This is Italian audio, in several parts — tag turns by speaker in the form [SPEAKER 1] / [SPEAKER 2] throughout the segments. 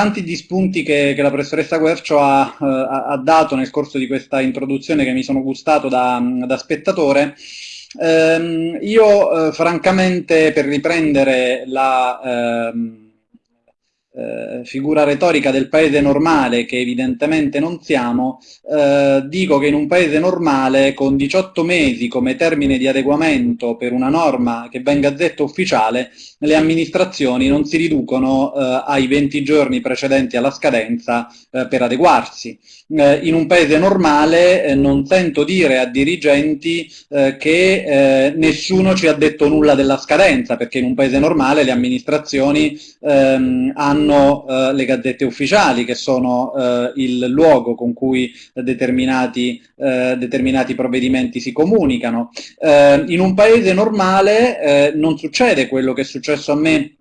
[SPEAKER 1] tanti gli spunti che, che la professoressa Guercio ha, ha, ha, dato nel corso di questa introduzione che mi sono gustato da, da spettatore. Ehm, io eh, francamente per riprendere la... Ehm, eh, figura retorica del paese normale, che evidentemente non siamo, eh, dico che in un paese normale con 18 mesi come termine di adeguamento per una norma che va in gazzetta ufficiale, le amministrazioni non si riducono eh, ai 20 giorni precedenti alla scadenza eh, per adeguarsi. Eh, in un paese normale non sento dire a dirigenti che nessuno ci ha detto nulla della scadenza, perché in un paese normale le amministrazioni ehm, hanno hanno eh, le gazzette ufficiali, che sono eh, il luogo con cui determinati, eh, determinati provvedimenti si comunicano. Eh, in un paese normale eh, non succede quello che è successo a me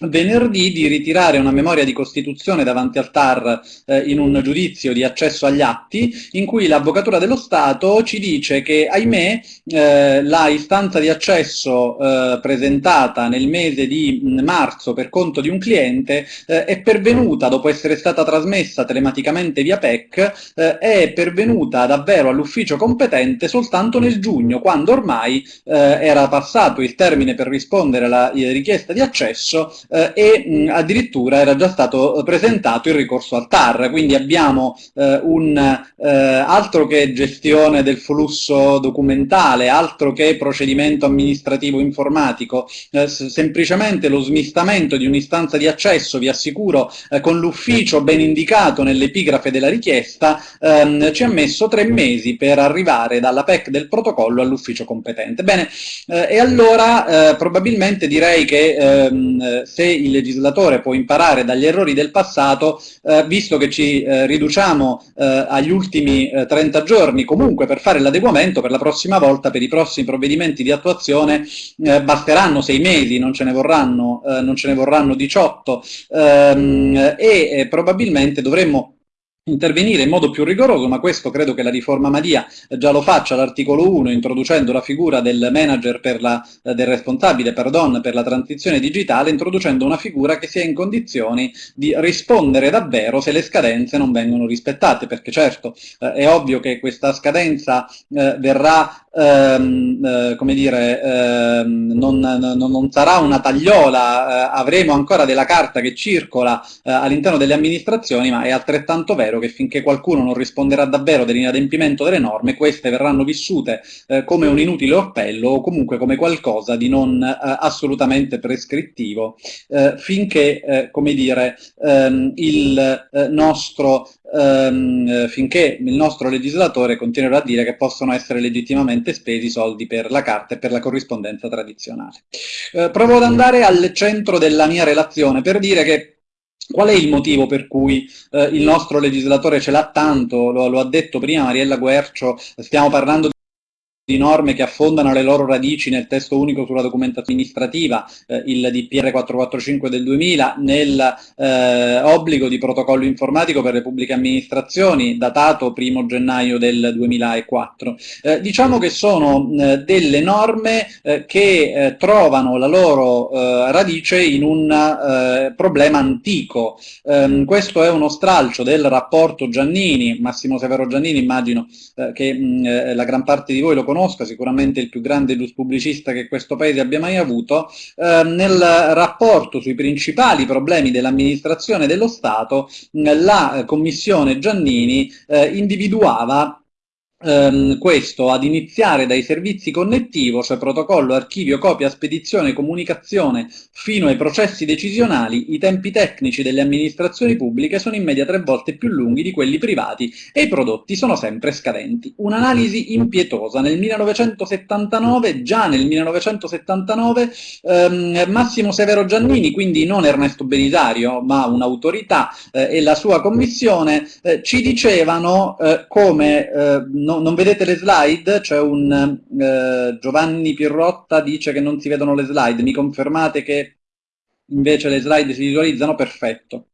[SPEAKER 1] venerdì di ritirare una memoria di costituzione davanti al TAR eh, in un giudizio di accesso agli atti in cui l'Avvocatura dello Stato ci dice che, ahimè, eh, la istanza di accesso eh, presentata nel mese di mm, marzo per conto di un cliente eh, è pervenuta, dopo essere stata trasmessa telematicamente via PEC, eh, è pervenuta davvero all'ufficio competente soltanto nel giugno, quando ormai eh, era passato il termine per rispondere alla richiesta di accesso eh, e mh, addirittura era già stato presentato il ricorso al TAR, quindi abbiamo eh, un eh, altro che gestione del flusso documentale, altro che procedimento amministrativo informatico, eh, semplicemente lo smistamento di un'istanza di accesso, vi assicuro, eh, con l'ufficio ben indicato nell'epigrafe della richiesta, ehm, ci ha messo tre mesi per arrivare dalla PEC del protocollo all'ufficio competente. Bene, eh, e allora probabilmente direi che ehm, se il legislatore può imparare dagli errori del passato, eh, visto che ci eh, riduciamo eh, agli ultimi 30 eh, giorni comunque per fare l'adeguamento, per la prossima volta, per i prossimi provvedimenti di attuazione, eh, basteranno sei mesi, non ce ne vorranno, non ce ne vorranno 18 ehm, e probabilmente dovremmo intervenire in modo più rigoroso, ma questo credo che la riforma Madia già lo faccia all'articolo 1, introducendo la figura del manager per la, eh, del responsabile pardon, per la transizione digitale, introducendo una figura che sia in condizioni di rispondere davvero se le scadenze non vengono rispettate, perché certo eh, è ovvio che questa scadenza eh, verrà ehm, eh, come dire, ehm, non, non, non, sarà una tagliola, eh, avremo ancora della carta che circola eh, all'interno delle amministrazioni, ma è altrettanto vero che finché qualcuno non risponderà davvero dell'inadempimento delle norme, queste verranno vissute eh, come un inutile orpello o comunque come qualcosa di non eh, assolutamente prescrittivo, eh, finché, come dire, ehm, il nostro ehm, finché il nostro legislatore continuerà a dire che possono essere legittimamente spesi soldi per la carta e per la corrispondenza tradizionale. Eh, provo ad andare al centro della mia relazione per dire che Qual è il motivo per cui eh, il nostro legislatore ce l'ha tanto? Lo, lo, ha detto prima Mariella Guercio, stiamo parlando di norme che affondano le loro radici nel testo unico sulla documentazione amministrativa, eh, il DPR 445 del 2000, nell'obbligo eh, di protocollo informatico per le pubbliche amministrazioni, datato 1 gennaio del 2004. Eh, diciamo che sono eh, delle norme eh, che eh, trovano la loro radice in un problema antico. Ehm, questo è uno stralcio del rapporto Giannini, Massimo Severo Giannini, immagino che mh, la gran parte di voi lo conosca, sicuramente il più grande gius pubblicista che questo paese abbia mai avuto, eh, nel rapporto sui principali problemi dell'amministrazione dello Stato, la commissione Giannini eh, individuava ehm, questo ad iniziare dai servizi connettivo, cioè protocollo, archivio, copia, spedizione, comunicazione, fino ai processi decisionali, i tempi tecnici delle amministrazioni pubbliche sono in media tre volte più lunghi di quelli privati e i prodotti sono sempre scadenti. Un'analisi impietosa. Nel 1979, già nel 1979, ehm, Massimo Severo Giannini, quindi non Ernesto Belisario, ma un'autorità eh, e la sua commissione, eh, ci dicevano eh, come eh, no, non vedete le slide? C'è un eh, Giovanni Pirrotta dice che non si vedono le slide, mi confermate che invece le slide si visualizzano? Perfetto.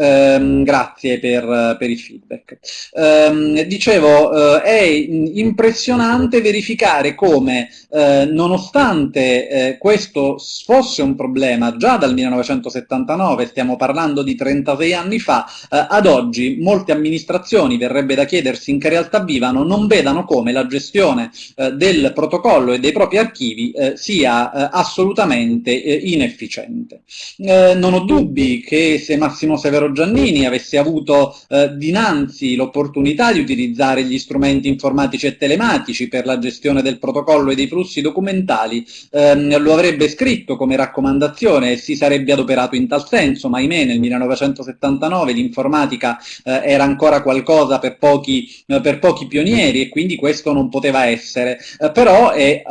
[SPEAKER 1] Ehm, grazie per, per, il feedback. Ehm, dicevo, eh, è impressionante verificare come, eh, nonostante eh, questo fosse un problema già dal 1979, stiamo parlando di 36 anni fa, ad oggi molte amministrazioni, verrebbe da chiedersi in che realtà vivano, non vedano come la gestione del protocollo e dei propri archivi sia assolutamente inefficiente. non ho dubbi che se Massimo Severo Giannini avesse avuto eh, dinanzi l'opportunità di utilizzare gli strumenti informatici e telematici per la gestione del protocollo e dei flussi documentali, ehm, lo avrebbe scritto come raccomandazione e si sarebbe adoperato in tal senso, ma ahimè nel 1979 l'informatica eh, era ancora qualcosa per pochi, eh, per pochi, pionieri e quindi questo non poteva essere. Eh, però è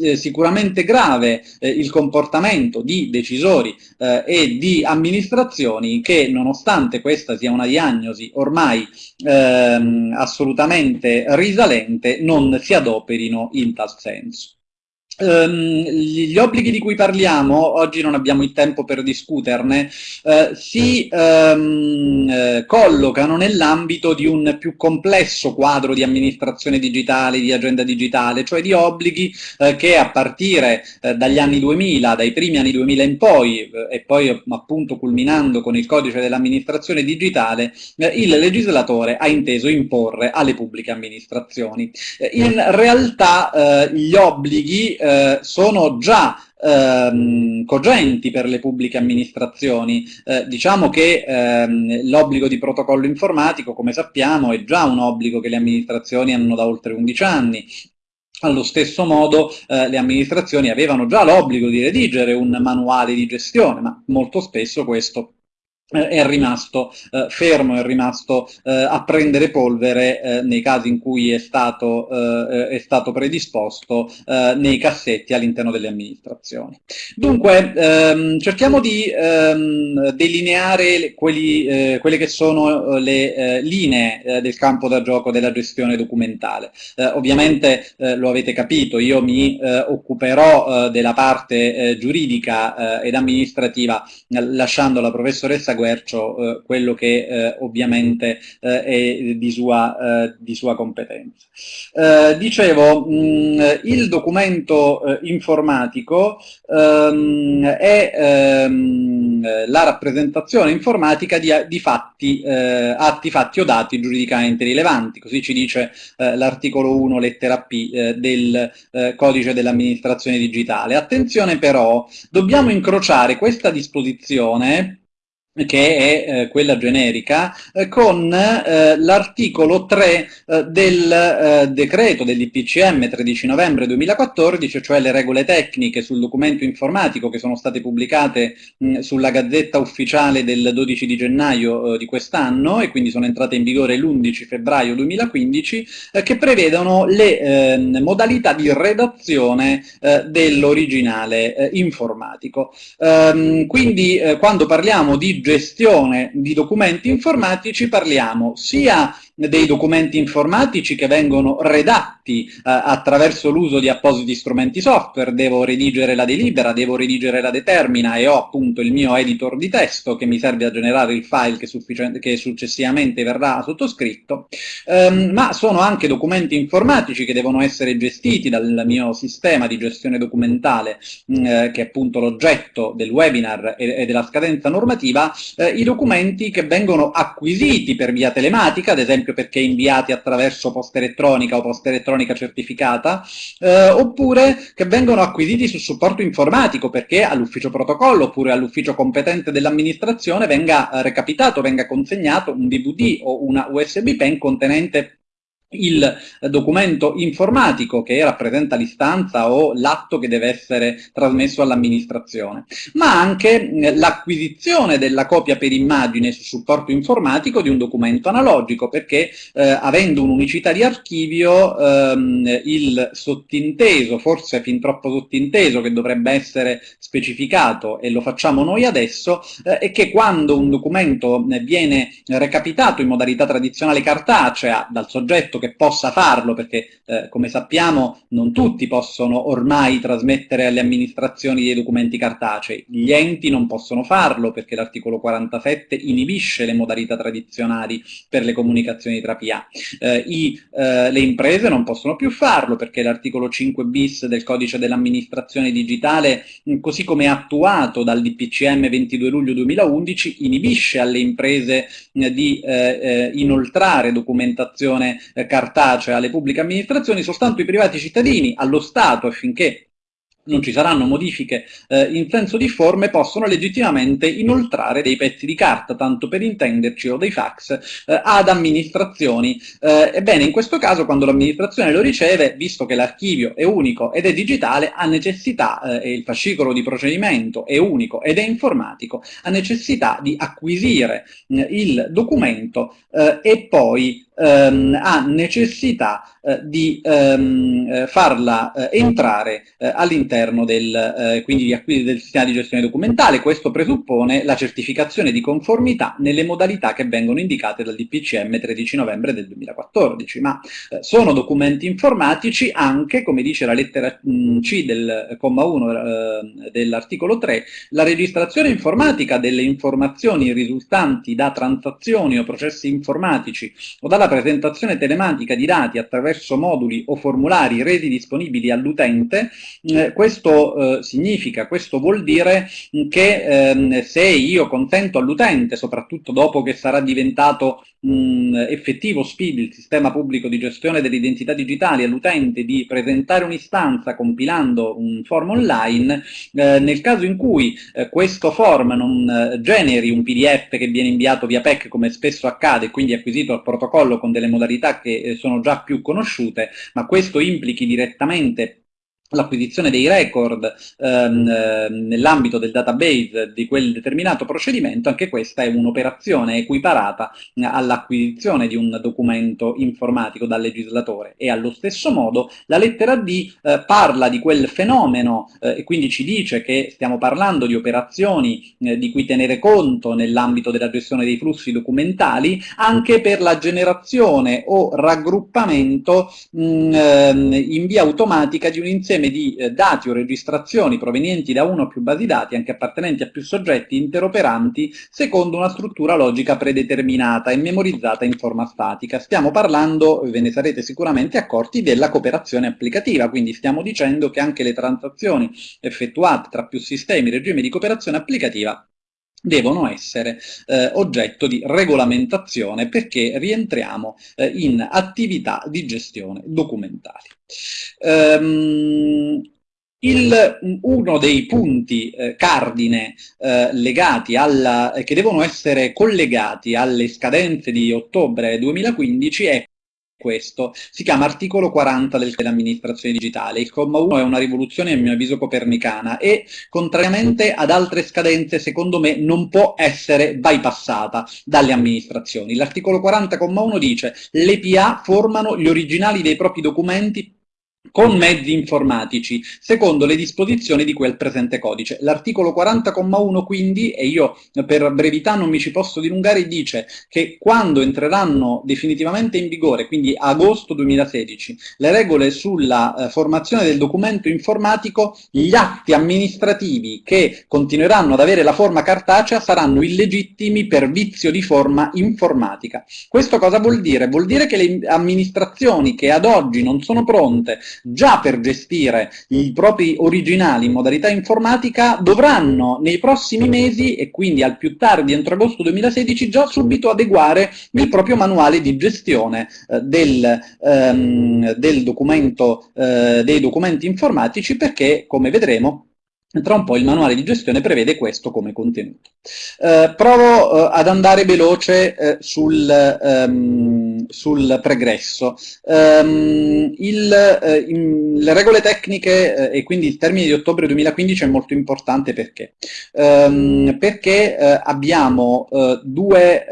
[SPEAKER 1] eh, sicuramente grave eh, il comportamento di decisori e di amministrazioni che nonostante questa sia una diagnosi ormai ehm, assolutamente risalente, non si adoperino in tal senso. Um, gli obblighi di cui parliamo, oggi non abbiamo il tempo per discuterne, uh, si um, uh, collocano nell'ambito di un più complesso quadro di amministrazione digitale, di agenda digitale, cioè di obblighi uh, che a partire dagli anni 2000, dai primi anni 2000 in poi, e poi appunto culminando con il codice dell'amministrazione digitale, il legislatore ha inteso imporre alle pubbliche amministrazioni. in realtà gli obblighi eh, sono già ehm, cogenti per le pubbliche amministrazioni. Eh, diciamo che ehm, l'obbligo di protocollo informatico, come sappiamo, è già un obbligo che le amministrazioni hanno da oltre 11 anni. Allo stesso modo eh, le amministrazioni avevano già l'obbligo di redigere un manuale di gestione, ma molto spesso questo è rimasto eh, fermo, è rimasto eh, a prendere polvere eh, nei casi in cui è stato, eh, è stato predisposto eh, nei cassetti all'interno delle amministrazioni. Dunque, ehm, cerchiamo di ehm, delineare quelli, quelle che sono le linee del campo da gioco della gestione documentale. ovviamente lo avete capito, io mi occuperò della parte giuridica ed amministrativa lasciando la professoressa Guercio eh, quello che eh, ovviamente eh, è di sua, di sua competenza. Dicevo, mh, mm, il documento informatico ehm, è ehm, la rappresentazione informatica di, di fatti, atti, fatti o dati giuridicamente rilevanti, così ci dice l'articolo 1 lettera P del codice dell'amministrazione digitale. Attenzione però, dobbiamo incrociare questa disposizione che è eh, quella generica, eh, con eh, l'articolo 3 eh, del eh, decreto dell'IPCM 13 novembre 2014, cioè le regole tecniche sul documento informatico che sono state pubblicate mh, sulla Gazzetta Ufficiale del 12 di gennaio eh, di quest'anno e quindi sono entrate in vigore l'11 febbraio 2015, che prevedono le ehm, modalità di redazione dell'originale informatico. Ehm, quindi quando parliamo di gestione di documenti informatici parliamo sia dei documenti informatici che vengono redatti eh, attraverso l'uso di appositi strumenti software, devo redigere la delibera, devo redigere la determina e ho appunto il mio editor di testo che mi serve a generare il file che, che successivamente verrà sottoscritto, um, ma sono anche documenti informatici che devono essere gestiti dal mio sistema di gestione documentale, mh, mm, eh, che è appunto l'oggetto del webinar e, e della scadenza normativa, eh, i documenti che vengono acquisiti per via telematica, ad esempio esempio perché inviati attraverso posta elettronica o posta elettronica certificata, eh, oppure che vengono acquisiti su supporto informatico perché all'ufficio protocollo oppure all'ufficio competente dell'amministrazione venga eh, recapitato, venga consegnato un DVD o una USB pen contenente il documento informatico che rappresenta l'istanza o l'atto che deve essere trasmesso all'amministrazione, ma anche l'acquisizione della copia per immagine su supporto informatico di un documento analogico, perché eh, avendo un'unicità di archivio ehm, il sottinteso, forse fin troppo sottinteso che dovrebbe essere specificato e lo facciamo noi adesso, eh, è che quando un documento viene recapitato in modalità tradizionale cartacea dal soggetto detto che possa farlo, perché eh, come sappiamo non tutti possono ormai trasmettere alle amministrazioni dei documenti cartacei, gli enti non possono farlo perché l'articolo 47 inibisce le modalità tradizionali per le comunicazioni tra PA. Eh, i, eh, le imprese non possono più farlo perché l'articolo 5 bis del codice dell'amministrazione digitale, così come attuato dal DPCM 22 luglio 2011, inibisce alle imprese eh, di eh, eh, inoltrare documentazione cartacea alle pubbliche amministrazioni, soltanto i privati cittadini, allo Stato affinché non ci saranno modifiche eh, in senso difforme, possono legittimamente inoltrare dei pezzi di carta, tanto per intenderci, o dei fax, eh, ad amministrazioni. Eh, ebbene, in questo caso, quando l'amministrazione lo riceve, visto che l'archivio è unico ed è digitale, ha necessità, eh, e il fascicolo di procedimento è unico ed è informatico, ha necessità di acquisire eh, il documento eh, e poi ehm, ha necessità eh, di ehm, eh, farla eh, entrare eh, all'interno del, eh, del sistema di gestione documentale. Questo presuppone la certificazione di conformità nelle modalità che vengono indicate dal DPCM 13 novembre del 2014, ma eh, sono documenti informatici anche, come dice la lettera mh, C del comma 1 dell'articolo 3, la registrazione informatica delle informazioni risultanti da transazioni o processi informatici o dalla presentazione telematica di dati attraverso moduli o formulari resi disponibili all'utente, eh, questo eh, significa, questo vuol dire che ehm, se io consento all'utente, soprattutto dopo che sarà diventato mh, effettivo SPID, il sistema pubblico di gestione delle identità digitali, all'utente di presentare un'istanza compilando un form online, eh, nel caso in cui eh, questo form non eh, generi un PDF che viene inviato via PEC come spesso accade, quindi acquisito al protocollo con delle modalità che eh, sono già più conosciute, ma questo implichi direttamente l'acquisizione dei record ehm, ehm, nell'ambito del database di quel determinato procedimento, anche questa è un'operazione equiparata all'acquisizione di un documento informatico dal legislatore. E allo stesso modo la lettera D eh, parla di quel fenomeno eh, e quindi ci dice che stiamo parlando di operazioni eh, di cui tenere conto nell'ambito della gestione dei flussi documentali anche per la generazione o raggruppamento mh, ehm, in via automatica di un insieme insieme di eh, dati o registrazioni provenienti da uno o più basi dati, anche appartenenti a più soggetti interoperanti, secondo una struttura logica predeterminata e memorizzata in forma statica. Stiamo parlando, ve ne sarete sicuramente accorti, della cooperazione applicativa, quindi stiamo dicendo che anche le transazioni effettuate tra più sistemi, regimi di cooperazione applicativa, devono essere eh, oggetto di regolamentazione perché rientriamo eh, in attività di gestione documentali. Um, il, uno dei punti eh, cardine eh, legati alla, che devono essere collegati alle scadenze di ottobre 2015 è questo. Si chiama articolo 40 dell'amministrazione digitale. Il comma 1 è una rivoluzione a mio avviso copernicana e contrariamente ad altre scadenze secondo me non può essere bypassata dalle amministrazioni. L'articolo 40,1 dice le PA formano gli originali dei propri documenti con mezzi informatici, secondo le disposizioni di quel presente codice. L'articolo 40,1 quindi, e io per brevità non mi ci posso dilungare, dice che quando entreranno definitivamente in vigore, quindi agosto 2016, le regole sulla eh, formazione del documento informatico, gli atti amministrativi che continueranno ad avere la forma cartacea saranno illegittimi per vizio di forma informatica. Questo cosa vuol dire? Vuol dire che le amministrazioni che ad oggi non sono pronte già per gestire i propri originali in modalità informatica dovranno nei prossimi mesi e quindi al più tardi entro agosto 2016 già subito adeguare il proprio manuale di gestione eh, del, ehm, del documento, eh, dei documenti informatici perché come vedremo tra un po' il manuale di gestione prevede questo come contenuto. Eh, provo eh, ad andare veloce eh, sul, um, sul, pregresso. Um, il, eh, in, le regole tecniche eh, e quindi il termine di ottobre 2015 è molto importante perché? Um, perché eh, abbiamo due,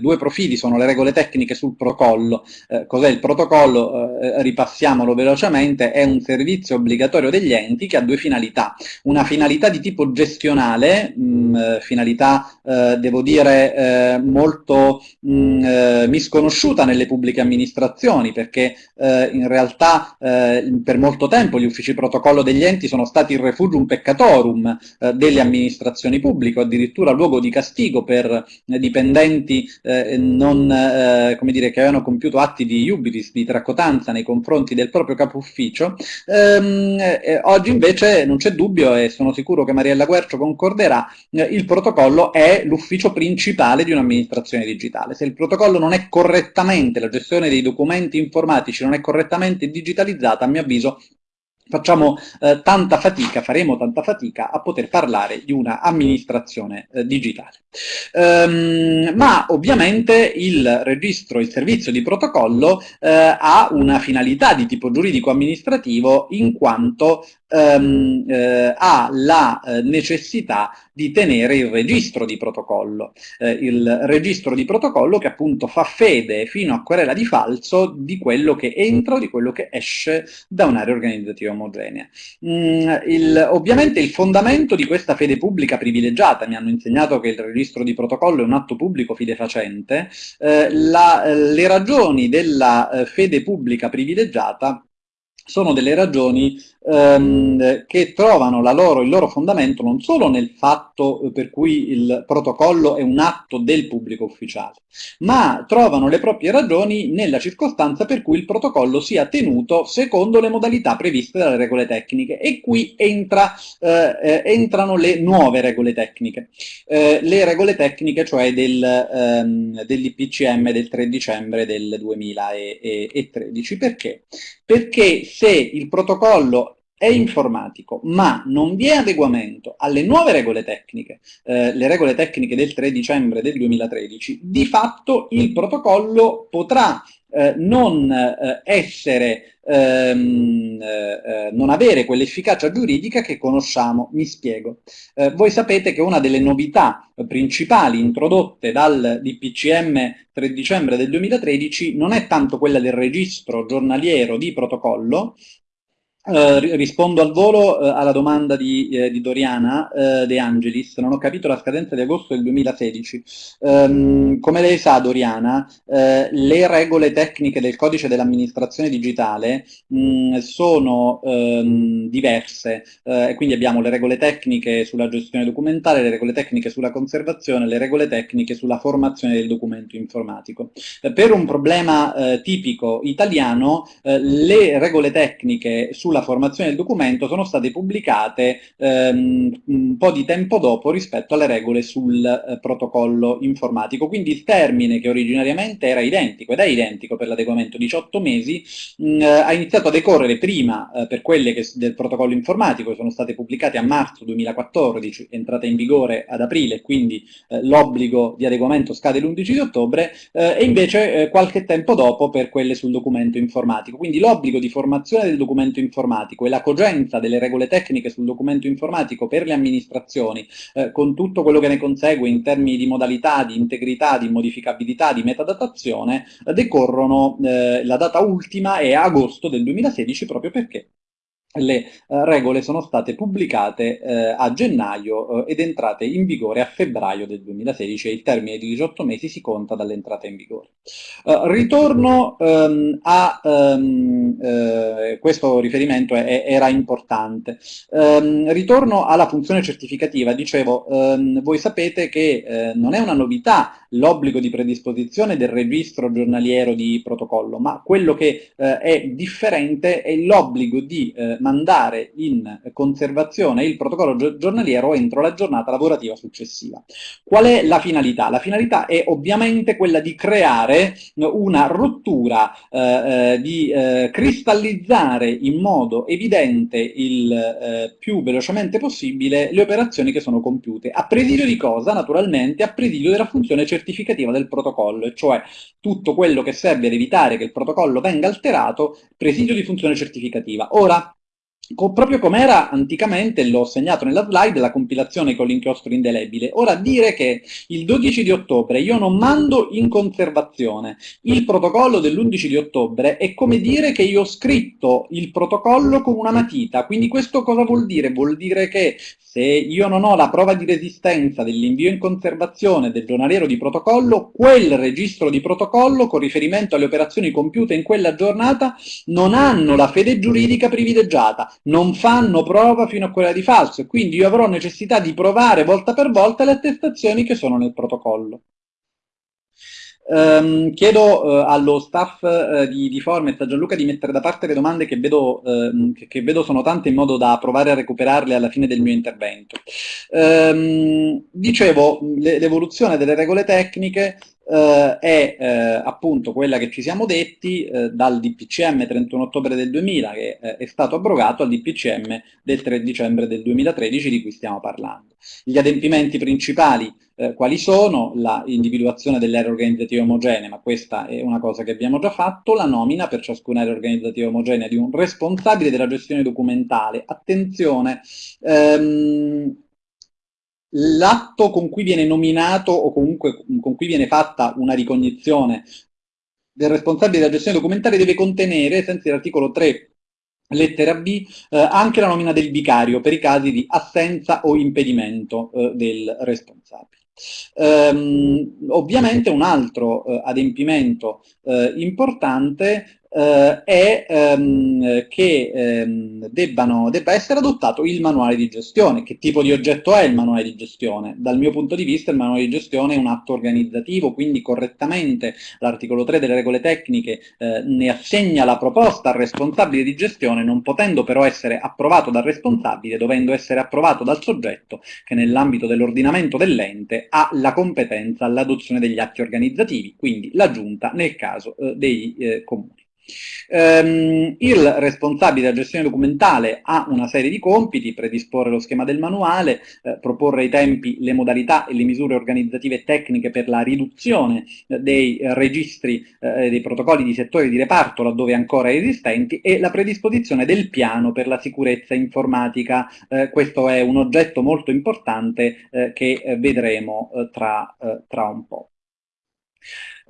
[SPEAKER 1] due, profili, sono le regole tecniche sul protocollo. Cos'è il protocollo? ripassiamolo velocemente, è un servizio obbligatorio degli enti che ha due finalità una finalità di tipo gestionale, mh, finalità eh, devo dire eh, molto mh, mm, eh, misconosciuta conosciuta nelle pubbliche amministrazioni perché eh, in realtà per molto tempo gli uffici protocollo degli enti sono stati il refugium peccatorum delle amministrazioni pubbliche, addirittura luogo di castigo per dipendenti non, dire, che avevano compiuto atti di iubilis, di tracotanza nei confronti del proprio capo ufficio. Ehm, oggi invece non c'è dubbio e sono sicuro che Mariella Guercio concorderà, il protocollo è l'ufficio principale di un'amministrazione digitale. Se il protocollo non è correttamente, la gestione dei documenti informatici non è correttamente digitalizzata, a mio avviso facciamo eh, tanta fatica, faremo tanta fatica a poter parlare di una amministrazione eh, digitale. Um, ma ovviamente il registro, il servizio di protocollo eh, ha una finalità di tipo giuridico-amministrativo in quanto um, eh, ha la eh, necessità di tenere il registro di protocollo. Eh, il registro di protocollo che appunto fa fede fino a querela di falso di quello che entra o di quello che esce da un'area organizzativa omogenea. Mm, il, ovviamente il fondamento di questa fede pubblica privilegiata, mi hanno insegnato che il registro di protocollo è un atto pubblico fidefacente, eh, la, le ragioni della eh, fede pubblica privilegiata sono delle ragioni ehm, che trovano loro, il loro fondamento non solo nel fatto eh, per cui il protocollo è un atto del pubblico ufficiale, ma trovano le proprie ragioni nella circostanza per cui il protocollo sia tenuto secondo le modalità previste dalle regole tecniche e qui entra, eh, eh entrano le nuove regole tecniche, eh, le regole tecniche cioè del, ehm, dell'IPCM del 3 dicembre del 2013. Perché? Perché se il protocollo è informatico, ma non vi è adeguamento alle nuove regole tecniche, eh, le regole tecniche del 3 dicembre del 2013, di fatto il protocollo potrà eh, non eh, essere, ehm, eh, eh, non avere quell'efficacia giuridica che conosciamo. Mi spiego. Eh, voi sapete che una delle novità principali introdotte dal DPCM 3 dicembre del 2013 non è tanto quella del registro giornaliero di protocollo, Uh, rispondo al volo uh, alla domanda di, eh, di Doriana uh, De Angelis, non ho capito la scadenza di agosto del 2016. Um, ehm, come lei sa Doriana, le regole tecniche del codice dell'amministrazione digitale mh, mm, sono um, diverse, quindi abbiamo le regole tecniche sulla gestione documentale, le regole tecniche sulla conservazione, le regole tecniche sulla formazione del documento informatico. per un problema tipico italiano, le regole tecniche sulla sulla formazione del documento sono state pubblicate ehm, un po' di tempo dopo rispetto alle regole sul eh, protocollo informatico. Quindi il termine che originariamente era identico ed è identico per l'adeguamento 18 mesi mh, mm, ha iniziato a decorrere prima eh, per quelle che, del protocollo informatico che sono state pubblicate a marzo 2014, entrata in vigore ad aprile, quindi eh, l'obbligo di adeguamento scade l'11 di ottobre eh, e invece eh, qualche tempo dopo per quelle sul documento informatico. Quindi l'obbligo di formazione del documento informatico informatico e la cogenza delle regole tecniche sul documento informatico per le amministrazioni, eh, con tutto quello che ne consegue in termini di modalità, di integrità, di modificabilità, di metadatazione, eh, decorrono, eh, la data ultima è agosto del 2016 proprio perché le eh, regole sono state pubblicate eh, a gennaio eh, ed entrate in vigore a febbraio del 2016 e il termine di 18 mesi si conta dall'entrata in vigore. Eh, ritorno ehm, a, ehm, eh, questo riferimento è, era importante, ehm, ritorno alla funzione certificativa, dicevo, ehm, voi sapete che eh, non è una novità l'obbligo di predisposizione del registro giornaliero di protocollo, ma quello che è differente è l'obbligo di mandare in conservazione il protocollo giornaliero entro la giornata lavorativa successiva. Qual è la finalità? La finalità è ovviamente quella di creare una rottura, eh, eh, di eh, cristallizzare in modo evidente il eh, più velocemente possibile le operazioni che sono compiute. A presidio di cosa? Naturalmente a presidio della funzione certificativa del protocollo, cioè tutto quello che serve ad evitare che il protocollo venga alterato, presidio di funzione certificativa. Ora, proprio come era anticamente, l'ho segnato nella slide, la compilazione con l'inchiostro indelebile. Ora dire che il 12 di ottobre io non mando in conservazione il protocollo dell'11 di ottobre è come dire che io ho scritto il protocollo con una matita, quindi questo cosa vuol dire? Vuol dire che se io non ho la prova di resistenza dell'invio in conservazione del giornaliero di protocollo, quel registro di protocollo con riferimento alle operazioni compiute in quella giornata non hanno la fede giuridica privilegiata, non fanno prova fino a quella di falso e quindi io avrò necessità di provare volta per volta le attestazioni che sono nel protocollo. Um, chiedo uh, allo staff uh, di, di Formet, a Gianluca, di mettere da parte le domande che vedo, uh, che, che vedo, sono tante in modo da provare a recuperarle alla fine del mio intervento. Um, dicevo, l'evoluzione delle regole tecniche eh, è appunto quella che ci siamo detti dal DPCM 31 ottobre del 2000 che è stato abrogato al DPCM del 3 dicembre del 2013 di cui stiamo parlando. Gli adempimenti principali eh, quali sono? L'individuazione delle aree organizzative ma questa è una cosa che abbiamo già fatto, la nomina per ciascuna area organizzativa omogenea di un responsabile della gestione documentale. Attenzione, ehm, l'atto con cui viene nominato o comunque con cui viene fatta una ricognizione del responsabile della gestione documentale deve contenere, senza l'articolo 3 lettera B, eh, anche la nomina del vicario per i casi di assenza o impedimento eh, del responsabile. Um, ovviamente un altro uh, adempimento uh, importante eh, è ehm, che ehm, debbano, debba essere adottato il manuale di gestione. Che tipo di oggetto è il manuale di gestione? Dal mio punto di vista il manuale di gestione è un atto organizzativo, quindi correttamente l'articolo 3 delle regole tecniche eh, ne assegna la proposta al responsabile di gestione, non potendo però essere approvato dal responsabile, dovendo essere approvato dal soggetto che nell'ambito dell'ordinamento dell'ente ha la competenza all'adozione degli atti organizzativi, quindi la giunta nel caso eh, dei eh, comuni. Um, il responsabile della gestione documentale ha una serie di compiti, predisporre lo schema del manuale, eh, proporre i tempi, le modalità e le misure organizzative e tecniche per la riduzione eh, dei eh, registri, eh, dei protocolli di settore di reparto laddove ancora esistenti e la predisposizione del piano per la sicurezza informatica. Eh, questo è un oggetto molto importante eh, che vedremo tra, tra un po'.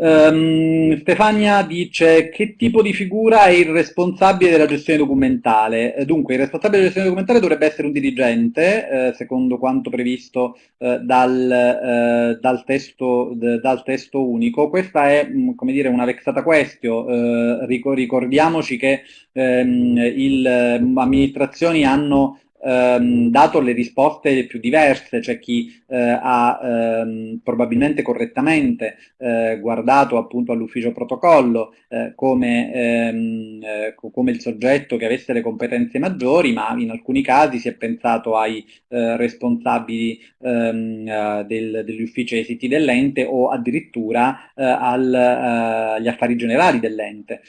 [SPEAKER 1] Um, Stefania dice che tipo di figura è il responsabile della gestione documentale? Eh, dunque, il responsabile della gestione documentale dovrebbe essere un dirigente, eh, secondo quanto previsto eh, dal, eh, dal, testo, dal, testo, unico. Questa è, mm, come dire, una vexata question. Eh, ricordiamoci che ehm, le mm, amministrazioni hanno ehm, dato le risposte più diverse, c'è chi eh, ha ehm, probabilmente correttamente eh, guardato appunto all'ufficio protocollo eh, come, ehm, eh, come, il soggetto che avesse le competenze maggiori, ma in alcuni casi si è pensato ai eh, responsabili ehm, eh, del, degli uffici esiti dell'ente o addirittura al, agli affari generali dell'ente,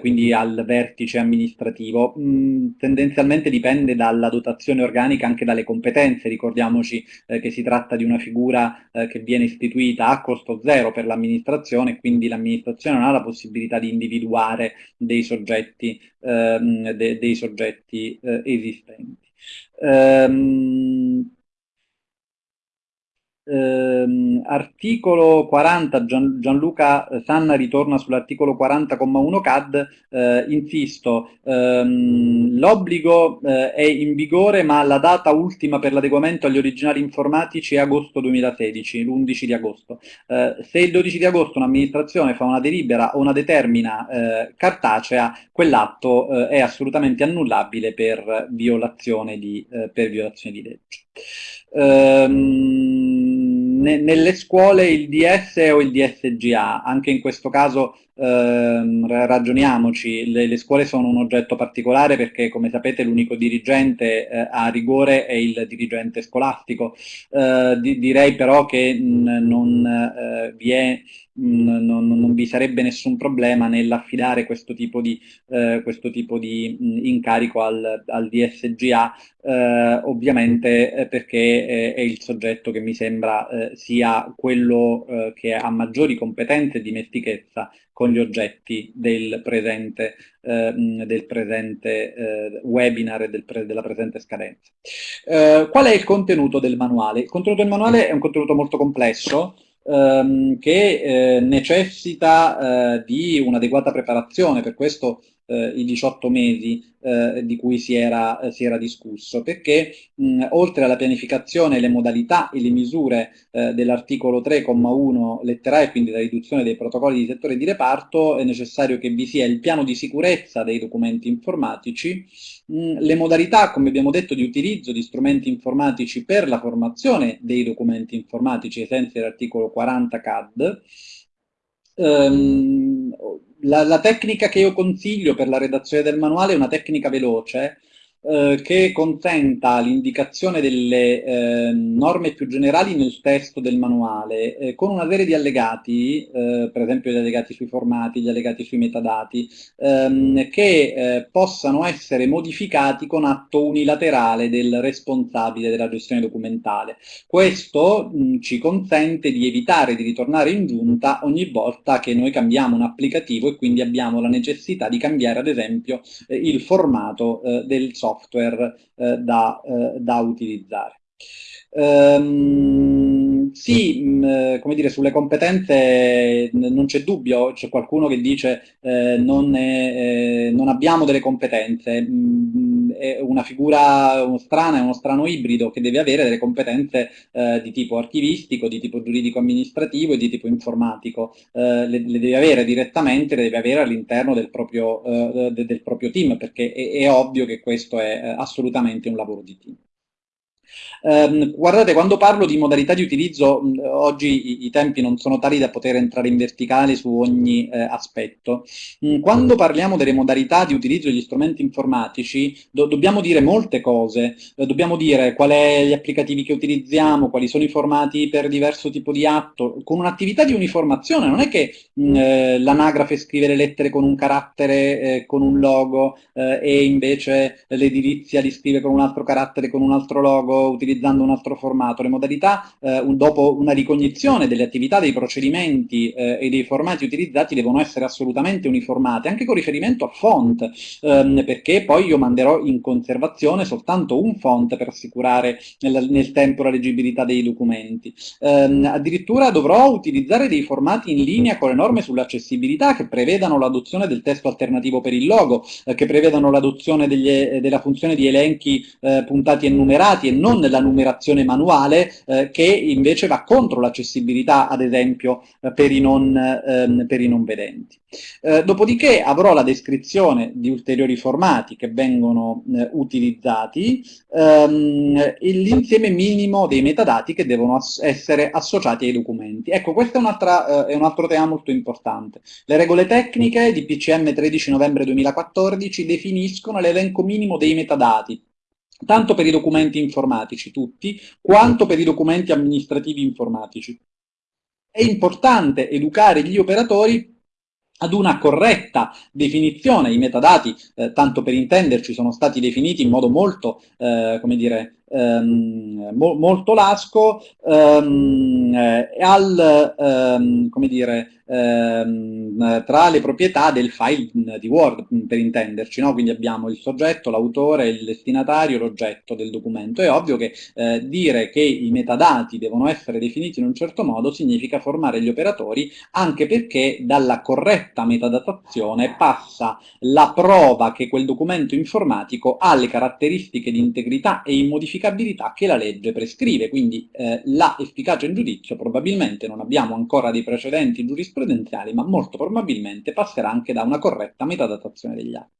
[SPEAKER 1] quindi al vertice amministrativo. Mm, tendenzialmente dipende dalla dotazione dotazione organica anche dalle competenze, ricordiamoci eh, che si tratta di una figura eh, che viene istituita a costo zero per l'amministrazione, quindi l'amministrazione non ha la possibilità di individuare dei soggetti, ehm, de dei soggetti eh, esistenti. Um, ehm, articolo 40, Gian, Gianluca Sanna ritorna sull'articolo 40,1 CAD, eh, insisto, ehm, l'obbligo eh, è in vigore ma la data ultima per l'adeguamento agli originali informatici è agosto 2016, l'11 di agosto. Eh, se il 12 di agosto un'amministrazione fa una delibera o una determina eh, cartacea, quell'atto eh, è assolutamente annullabile per violazione di, eh, per violazione di legge. Ehm, ne, nelle scuole il DS o il DSGA, anche in questo caso ehm, ragioniamoci, le, le, scuole sono un oggetto particolare perché come sapete l'unico dirigente eh, a rigore è il dirigente scolastico, eh, di, direi però che mh, non eh, vi è non, non, vi sarebbe nessun problema nell'affidare questo tipo di, eh, questo tipo di mh, incarico al, al DSGA, eh, ovviamente eh, perché è il soggetto che mi sembra eh, sia quello eh, che ha maggiori competenze e dimestichezza con gli oggetti del presente, eh, del presente eh, webinar e del pre della presente scadenza. Eh, qual è il contenuto del manuale? Il contenuto del manuale è un contenuto molto complesso, ehm, che eh, necessita eh, di un'adeguata preparazione, per questo eh, i 18 mesi eh, di cui si era, eh, si era discusso, perché mh, oltre alla pianificazione, le modalità e le misure eh, dell'articolo 3,1 lettera E, quindi la riduzione dei protocolli di settore di reparto, è necessario che vi sia il piano di sicurezza dei documenti informatici, mh, le modalità, come abbiamo detto, di utilizzo di strumenti informatici per la formazione dei documenti informatici ai sensi dell'articolo 40 CAD, Um, la, la, tecnica che io consiglio per la redazione del manuale è una tecnica veloce eh, che consenta l'indicazione delle eh, norme più generali nel testo del manuale eh, con una serie di allegati, eh, per esempio gli allegati sui formati, gli allegati sui metadati, ehm, che eh, possano essere modificati con atto unilaterale del responsabile della gestione documentale. Questo mh, ci consente di evitare di ritornare in giunta ogni volta che noi cambiamo un applicativo e quindi abbiamo la necessità di cambiare ad esempio il formato del software software eh, da, eh, da, utilizzare. Um, sì, eh, come dire, sulle competenze non c'è dubbio, c'è qualcuno che dice eh, non, è, eh, non, abbiamo delle competenze, mh, è una figura strana, è uno strano ibrido che deve avere delle competenze eh, di tipo archivistico, di tipo giuridico-amministrativo e di tipo informatico, eh, le, le, deve avere direttamente, le deve avere all'interno del, eh, del, proprio team, perché è, è ovvio che questo è assolutamente un lavoro di team. Um, guardate, quando parlo di modalità di utilizzo, mh, oggi i, i, tempi non sono tali da poter entrare in verticale su ogni eh, aspetto. Mh, quando parliamo delle modalità di utilizzo degli strumenti informatici, do dobbiamo dire molte cose. Eh, dobbiamo dire quali sono gli applicativi che utilizziamo, quali sono i formati per diverso tipo di atto, con un'attività di uniformazione. Non è che eh, l'anagrafe scrive le lettere con un carattere, eh, con un logo, eh, e invece l'edilizia li scrive con un altro carattere, con un altro logo, utilizzando un altro formato. Le modalità, eh, un, dopo una ricognizione delle attività, dei procedimenti eh, e dei formati utilizzati devono essere assolutamente uniformate, anche con riferimento a font, ehm, perché poi io manderò in conservazione soltanto un font per assicurare nel, nel tempo la leggibilità dei documenti. Ehm, addirittura dovrò utilizzare dei formati in linea con le norme sull'accessibilità che prevedano l'adozione del testo alternativo per il logo, eh, che prevedano l'adozione della funzione di elenchi eh, puntati e numerati e non della numerazione manuale eh, che invece va contro l'accessibilità ad esempio eh, per, i non, ehm, per, i non, vedenti. Eh, dopodiché avrò la descrizione di ulteriori formati che vengono eh, utilizzati ehm, e l'insieme minimo dei metadati che devono ass essere associati ai documenti. Ecco, questo è, un, è un altro tema molto importante. Le regole tecniche di PCM 13 novembre 2014 definiscono l'elenco minimo dei metadati tanto per i documenti informatici tutti, quanto per i documenti amministrativi informatici. È importante educare gli operatori ad una corretta definizione, i metadati, eh, tanto per intenderci, sono stati definiti in modo molto, eh, come dire, ehm, mo molto lasco, ehm, eh, al, ehm, come dire, ehm, tra le proprietà del file di Word, per intenderci, no? quindi abbiamo il soggetto, l'autore, il destinatario, l'oggetto del documento. È ovvio che eh, dire che i metadati devono essere definiti in un certo modo significa formare gli operatori, anche perché dalla corretta metadatazione passa la prova che quel documento informatico ha le caratteristiche di integrità e immodificabilità che la legge prescrive, quindi eh, la efficacia in giudizio probabilmente non abbiamo ancora dei precedenti giurisprudenziali ma molto probabilmente passerà anche da una corretta metadatazione degli atti.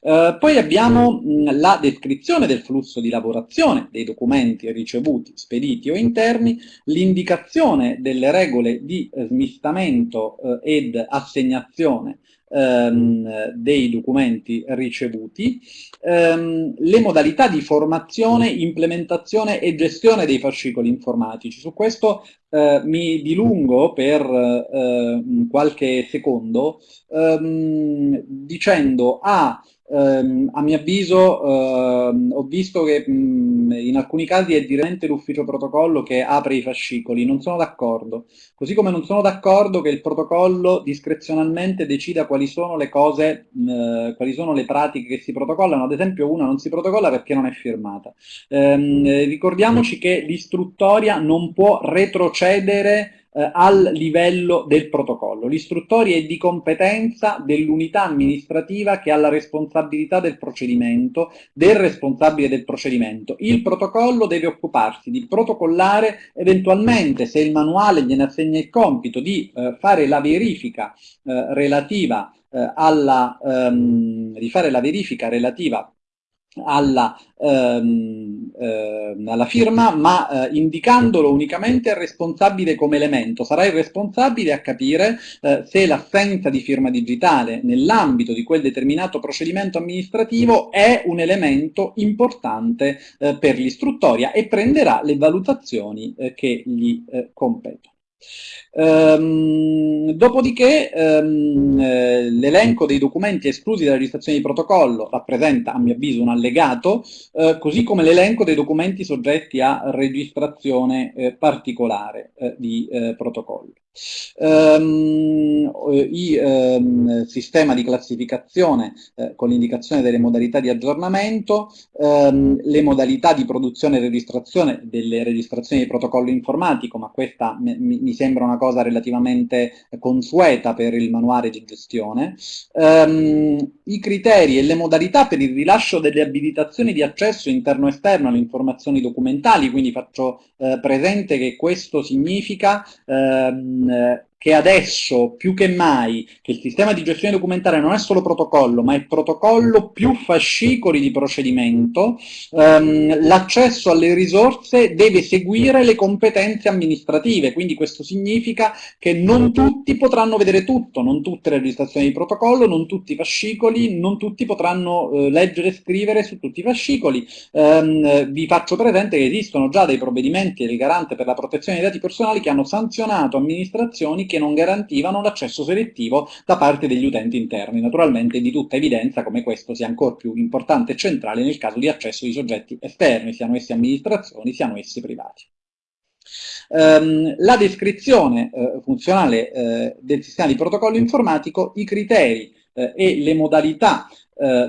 [SPEAKER 1] Eh, poi abbiamo mh, la descrizione del flusso di lavorazione dei documenti ricevuti, spediti o interni, l'indicazione delle regole di eh, smistamento eh, ed assegnazione ehm, dei documenti ricevuti, ehm, le modalità di formazione, implementazione e gestione dei fascicoli informatici. Su questo eh, mi dilungo per eh, qualche secondo ehm, dicendo a ehm, a mio avviso ehm, ho visto che mh, in alcuni casi è direttamente l'ufficio protocollo che apre i fascicoli, non sono d'accordo. Così come non sono d'accordo che il protocollo discrezionalmente decida quali sono le cose, mh, quali sono le pratiche che si protocollano, ad esempio una non si protocolla perché non è firmata. Ehm, ricordiamoci che l'istruttoria non può retrocedere eh, al livello del protocollo. L'istruttoria è di competenza dell'unità amministrativa che ha la responsabilità del procedimento, del responsabile del procedimento. Il protocollo deve occuparsi di protocollare eventualmente se il manuale gliene assegna il compito di eh, fare la verifica eh, relativa eh, alla, ehm, di fare la verifica relativa alla, ehm, ehm, alla firma, ma eh, indicandolo unicamente al responsabile come elemento. Sarà il responsabile a capire eh, se l'assenza di firma digitale nell'ambito di quel determinato procedimento amministrativo è un elemento importante eh, per l'istruttoria e prenderà le valutazioni eh, che gli eh, competono. Ehm, dopodiché ehm, eh, l'elenco dei documenti esclusi dalla registrazione di protocollo rappresenta a mio avviso un allegato, eh, così come l'elenco dei documenti soggetti a registrazione eh, particolare eh, di eh, protocollo. Um, il um, sistema di classificazione uh, con l'indicazione delle modalità di aggiornamento, um, le modalità di produzione e registrazione delle registrazioni di protocollo informatico, ma questa mi, mi sembra una cosa relativamente consueta per il manuale di gestione, i criteri e le modalità per il rilascio delle abilitazioni di accesso interno-esterno alle informazioni documentali, quindi faccio uh, presente che questo significa uh, che adesso più che mai che il sistema di gestione documentale non è solo protocollo, ma è protocollo più fascicoli di procedimento, ehm, l'accesso alle risorse deve seguire le competenze amministrative, quindi questo significa che non tutti potranno vedere tutto, non tutte le registrazioni di protocollo, non tutti i fascicoli, non tutti potranno eh, leggere e scrivere su tutti i fascicoli. Ehm, vi faccio presente che esistono già dei provvedimenti del garante per la protezione dei dati personali che hanno sanzionato amministrazioni che non garantivano l'accesso selettivo da parte degli utenti interni. Naturalmente di tutta evidenza come questo sia ancora più importante e centrale nel caso di accesso di soggetti esterni, siano essi amministrazioni, siano essi privati. Um, la descrizione uh, funzionale uh, del sistema di protocollo informatico, i criteri uh, e le modalità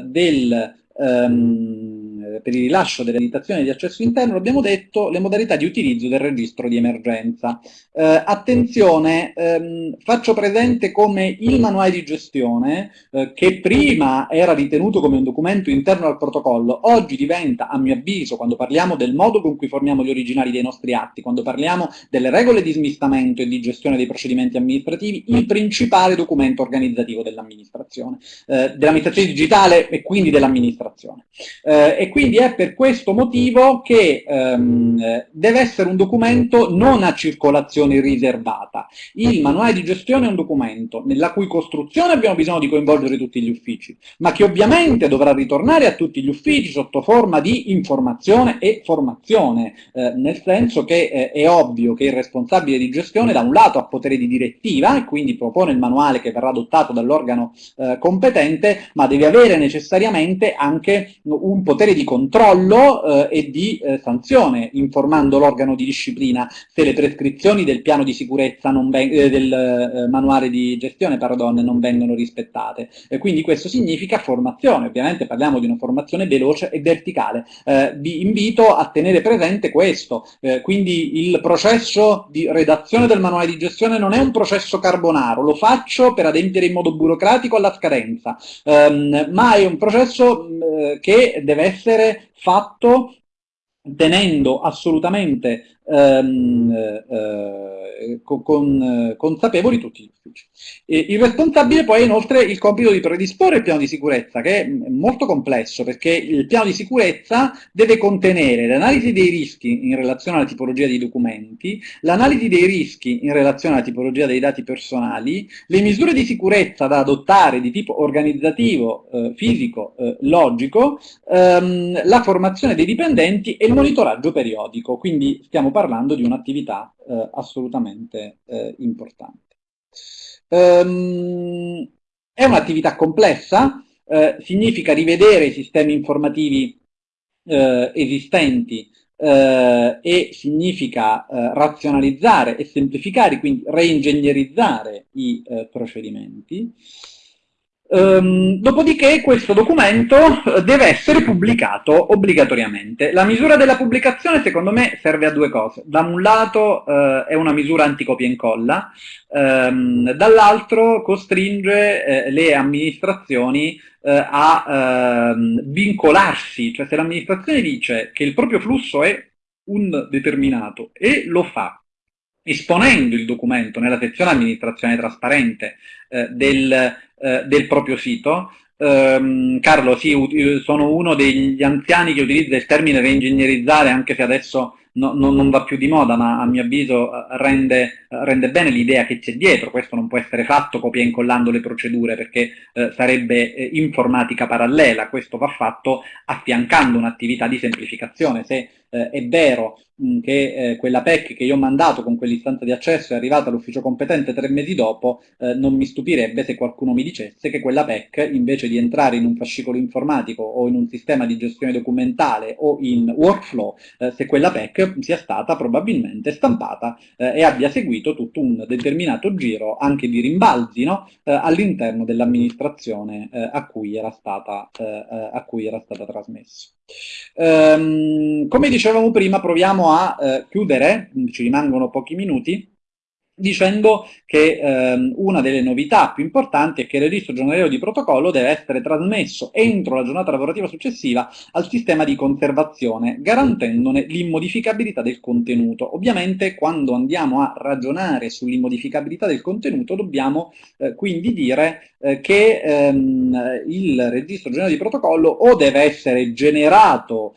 [SPEAKER 1] del um, per il rilascio delle abilitazioni di accesso interno abbiamo detto le modalità di utilizzo del registro di emergenza. Eh, attenzione, ehm, faccio presente come il manuale di gestione, eh, che prima era ritenuto come un documento interno al protocollo, oggi diventa, a mio avviso, quando parliamo del modo con cui formiamo gli originali dei nostri atti, quando parliamo delle regole di smistamento e di gestione dei procedimenti amministrativi, il principale documento organizzativo dell'amministrazione, eh, dell'amministrazione digitale e quindi dell'amministrazione. Eh, e quindi è per questo motivo che ehm, deve essere un documento non a circolazione riservata. Il manuale di gestione è un documento nella cui costruzione abbiamo bisogno di coinvolgere tutti gli uffici, ma che ovviamente dovrà ritornare a tutti gli uffici sotto forma di informazione e formazione, eh, nel senso che eh, è ovvio che il responsabile di gestione da un lato ha potere di direttiva e quindi propone il manuale che verrà adottato dall'organo eh, competente, ma deve avere necessariamente anche un potere di controllo eh, e di eh, sanzione, informando l'organo di disciplina se le prescrizioni del piano di sicurezza eh, del eh, manuale di gestione pardon, non vengono rispettate. Quindi questo significa formazione, ovviamente parliamo di una formazione veloce e verticale. Eh, vi invito a tenere presente questo, quindi il processo di redazione del manuale di gestione non è un processo carbonaro, lo faccio per adempiere in modo burocratico alla scadenza, ehm, ma è un processo che deve essere essere fatto tenendo assolutamente ehm, eh, con, eh, consapevoli tutti gli uffici. E il responsabile poi ha inoltre il compito di predisporre il piano di sicurezza, che è molto complesso, perché il piano di sicurezza deve contenere l'analisi dei rischi in relazione alla tipologia dei documenti, l'analisi dei rischi in relazione alla tipologia dei dati personali, le misure di sicurezza da adottare di tipo organizzativo, eh, fisico, eh, logico, ehm, la formazione dei dipendenti e il monitoraggio periodico. Quindi stiamo parlando di un'attività eh, assolutamente eh, importante. Um, è un'attività complessa, eh, significa rivedere i sistemi informativi eh, esistenti eh, e significa eh, razionalizzare e semplificare, quindi reingegnerizzare i procedimenti. Um, dopodiché questo documento eh, deve essere pubblicato obbligatoriamente. La misura della pubblicazione secondo me serve a due cose. Da un lato uh, è una misura anticopia e incolla, um, dall'altro costringe uh, le amministrazioni uh, a ehm, vincolarsi, cioè se l'amministrazione dice che il proprio flusso è un determinato e lo fa esponendo il documento nella sezione amministrazione trasparente del eh, del proprio sito. Um, Carlo, sì, sono uno degli anziani che utilizza il termine reingegnerizzare, anche se adesso no, no, non va più di moda, ma a mio avviso eh, rende, rende bene l'idea che c'è dietro. Questo non può essere fatto copia e incollando le procedure, perché eh, sarebbe eh, informatica parallela. Questo va fatto affiancando un'attività di semplificazione. Se eh, è vero mh, che eh, quella PEC che io ho mandato con quell'istanza di accesso è arrivata all'ufficio competente tre mesi dopo, eh, non mi stupirebbe se qualcuno mi dicesse che quella PEC, invece di entrare in un fascicolo informatico o in un sistema di gestione documentale o in workflow, eh, se quella PEC sia stata probabilmente stampata eh, e abbia seguito tutto un determinato giro anche di rimbalzi no? Eh, all'interno dell'amministrazione a, cui era stata, a stata trasmessa. Um, come dicevamo prima, proviamo a eh, chiudere, ci rimangono pochi minuti, dicendo che ehm, una delle novità più importanti è che il registro giornaliero di protocollo deve essere trasmesso entro la giornata lavorativa successiva al sistema di conservazione, garantendone l'immodificabilità del contenuto. Ovviamente quando andiamo a ragionare sull'immodificabilità del contenuto dobbiamo eh, quindi dire eh, che ehm, il registro giornaliero di protocollo o deve essere generato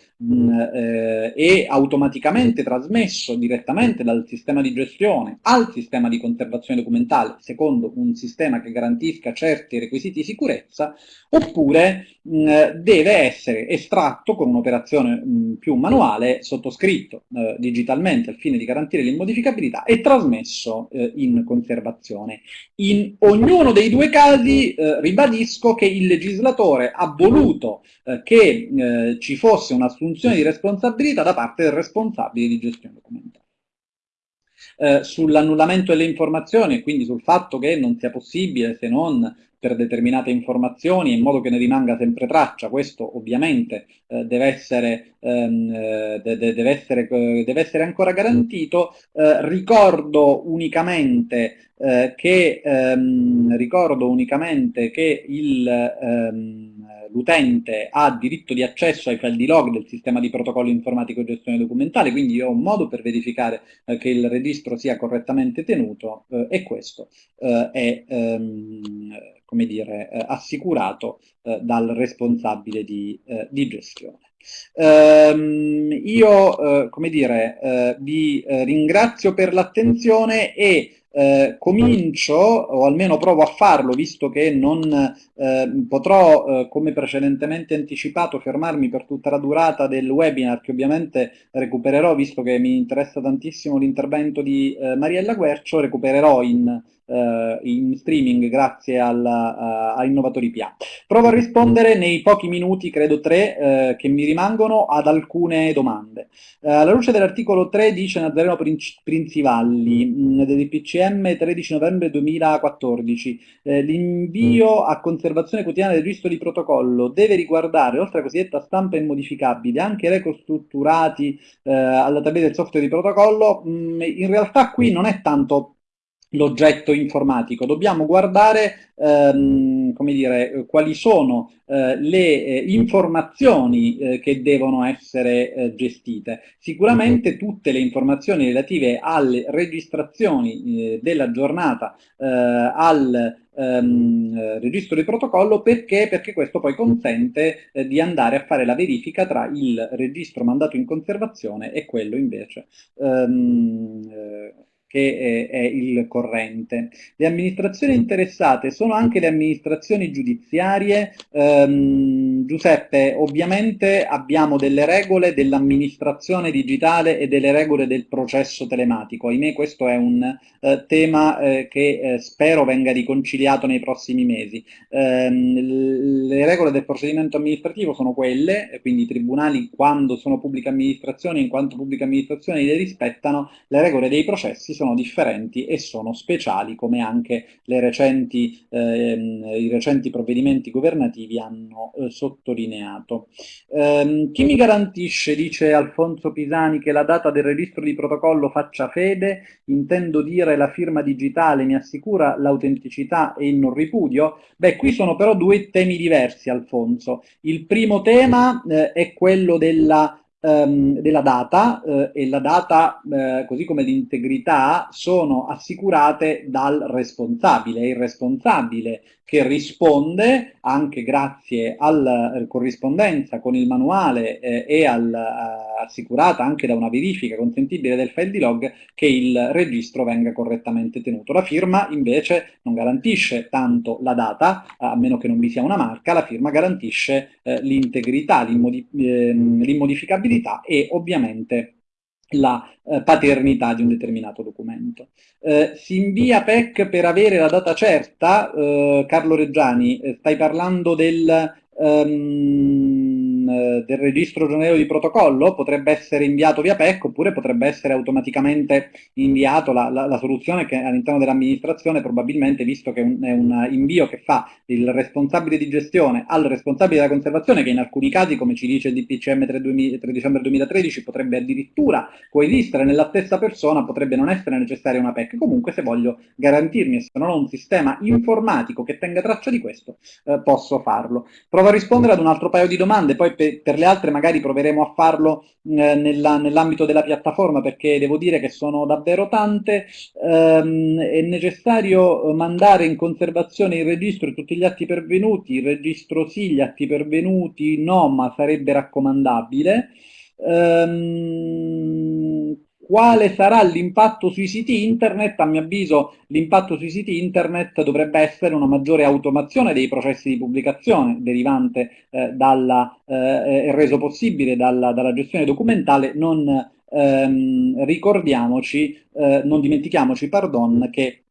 [SPEAKER 1] eh, e automaticamente trasmesso direttamente dal sistema di gestione al sistema di conservazione documentale secondo un sistema che garantisca certi requisiti di sicurezza, oppure mh, deve essere estratto con un'operazione più manuale, sottoscritto eh, digitalmente al fine di garantire l'immodificabilità e trasmesso eh, in conservazione. In ognuno dei due casi eh, ribadisco che il legislatore ha voluto eh, che eh, ci fosse un'assunzione di responsabilità da parte del responsabile di gestione documentale eh, sull'annullamento delle informazioni quindi sul fatto che non sia possibile se non per determinate informazioni in modo che ne rimanga sempre traccia, questo ovviamente eh, deve, essere, ehm, eh, de deve, essere, eh, deve, essere, ancora garantito. Eh, ricordo unicamente eh, che, ehm, ricordo unicamente che ehm, l'utente ha diritto di accesso ai file di log del sistema di protocollo informatico e gestione documentale, quindi io ho un modo per verificare eh, che il registro sia correttamente tenuto e questo è ehm, come dire, eh, assicurato eh, dal responsabile di, eh, di gestione. Um, io, come dire, vi ringrazio per l'attenzione e eh, comincio, o almeno provo a farlo, visto che non eh, potrò, eh, come precedentemente anticipato, fermarmi per tutta la durata del webinar, che ovviamente recupererò, visto che mi interessa tantissimo l'intervento di Mariella Guercio, recupererò in eh, in streaming grazie alla, uh, a Innovatori PA. Provo a rispondere nei pochi minuti, credo tre, eh, che mi rimangono ad alcune domande. Uh, alla luce dell'articolo 3 dice Nazareno Princivalli mh, mm, del PCM 13 novembre 2014 eh, l'invio a conservazione quotidiana del registro di protocollo deve riguardare, oltre alla cosiddetta stampa immodificabile, anche record strutturati eh, alla tabella del software di protocollo, mh, mm, in realtà qui non è tanto l'oggetto informatico, dobbiamo guardare ehm, come dire, quali sono eh, le eh, informazioni eh, che devono essere eh, gestite. Sicuramente tutte le informazioni relative alle registrazioni eh, della giornata eh, al ehm, registro di protocollo perché? perché questo poi consente di andare a fare la verifica tra il registro mandato in conservazione e quello invece ehm, che eh, è il corrente. Le amministrazioni interessate sono anche le amministrazioni giudiziarie. Ehm, Giuseppe, ovviamente abbiamo delle regole dell'amministrazione digitale e delle regole del processo telematico. Ahimè questo è un eh, tema eh, che eh, spero venga riconciliato nei prossimi mesi. Ehm, le regole del procedimento amministrativo sono quelle, quindi i tribunali quando sono pubbliche amministrazioni, in quanto pubbliche amministrazioni le rispettano, le regole dei processi sono differenti e sono speciali, come anche recenti, ehm, i recenti provvedimenti governativi hanno eh, sottolineato. Ehm, chi mi garantisce, dice Alfonso Pisani, che la data del registro di protocollo faccia fede? Intendo dire la firma digitale mi assicura l'autenticità e il non ripudio? Beh, qui sono però due temi diversi, Alfonso. Il primo tema eh, è quello della ehm, della data eh, e la data, eh, così come l'integrità, sono assicurate dal responsabile. Il responsabile che risponde, anche grazie alla eh, corrispondenza con il manuale eh, e al, eh, assicurata anche da una verifica consentibile del file di log, che il registro venga correttamente tenuto. La firma invece non garantisce tanto la data, a meno che non vi sia una marca, la firma garantisce eh, l'integrità, ehm, l'immodificabilità e ovviamente la eh, paternità di un determinato documento. Eh, si invia PEC per avere la data certa, eh, Carlo Reggiani, eh, stai parlando del... Um, del registro giornaliero di protocollo potrebbe essere inviato via PEC oppure potrebbe essere automaticamente inviato la, la, la soluzione che all'interno dell'amministrazione probabilmente visto che un, è un invio che fa il responsabile di gestione al responsabile della conservazione che in alcuni casi come ci dice il DPCM 3, 3 dicembre 2013 potrebbe addirittura coesistere nella stessa persona potrebbe non essere necessaria una PEC comunque se voglio garantirmi se non ho un sistema informatico che tenga traccia di questo eh, posso farlo. Provo a rispondere ad un altro paio di domande poi per, per le altre magari proveremo a farlo eh, nell'ambito della piattaforma perché devo dire che sono davvero tante, ehm, è necessario mandare in conservazione il registro e tutti gli atti pervenuti, il registro sì, gli atti pervenuti no, ma sarebbe raccomandabile. Ehm, quale sarà l'impatto sui siti internet? A mio avviso l'impatto sui siti internet dovrebbe essere una maggiore automazione dei processi di pubblicazione derivante eh, dalla, eh, reso possibile dalla, dalla, gestione documentale. Non ehm, ricordiamoci, eh, non dimentichiamoci, pardon, che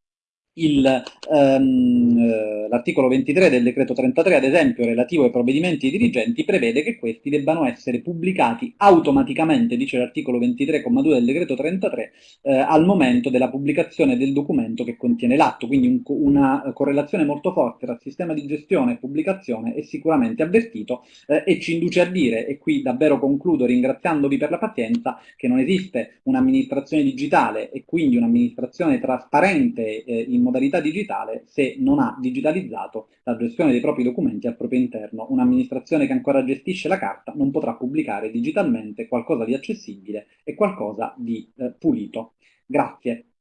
[SPEAKER 1] ehm, eh, l'articolo 23 del decreto 33, ad esempio, relativo ai provvedimenti dirigenti, prevede che questi debbano essere pubblicati automaticamente, dice l'articolo 23,2 del decreto 33, eh, al momento della pubblicazione del documento che contiene l'atto, quindi un, una correlazione molto forte tra sistema di gestione e pubblicazione è sicuramente avvertito eh, e ci induce a dire, e qui davvero concludo ringraziandovi per la pazienza, che non esiste un'amministrazione digitale e quindi un'amministrazione trasparente eh, in modalità digitale se non ha digitalizzato la gestione dei propri documenti al proprio interno. Un'amministrazione che ancora gestisce la carta non potrà pubblicare digitalmente qualcosa di accessibile e qualcosa di eh, pulito. Grazie.